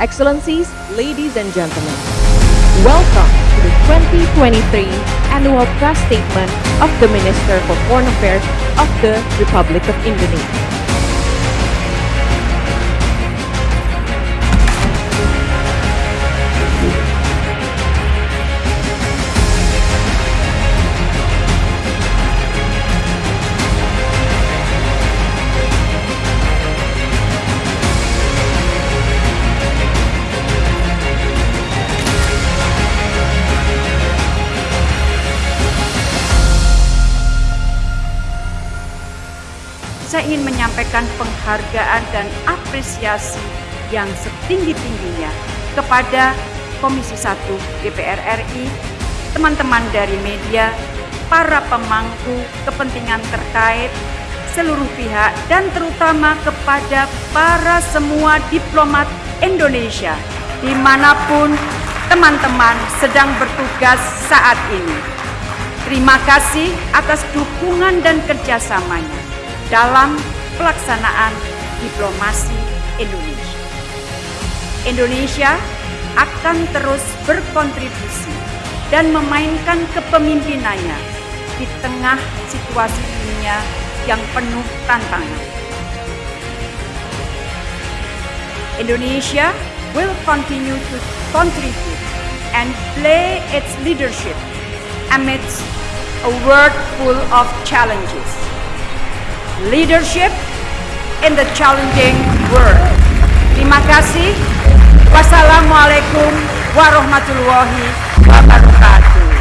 Excellencies, ladies and gentlemen, welcome to the 2023 Annual Press Statement of the Minister for Foreign Affairs of the Republic of Indonesia. Saya ingin menyampaikan penghargaan dan apresiasi yang setinggi-tingginya kepada Komisi 1 DPR RI, teman-teman dari media, para pemangku kepentingan terkait, seluruh pihak, dan terutama kepada para semua diplomat Indonesia di mana pun teman-teman sedang bertugas saat ini. Terima kasih atas dukungan dan kerjasamanya dalam pelaksanaan diplomasi Indonesia. Indonesia akan terus berkontribusi dan memainkan kepemimpinannya di tengah situasi dunia yang penuh tantangan. Indonesia will continue to contribute and play its leadership amidst a world full of challenges leadership in the challenging world. Terima kasih. Wassalamualaikum warahmatullahi wabarakatuh.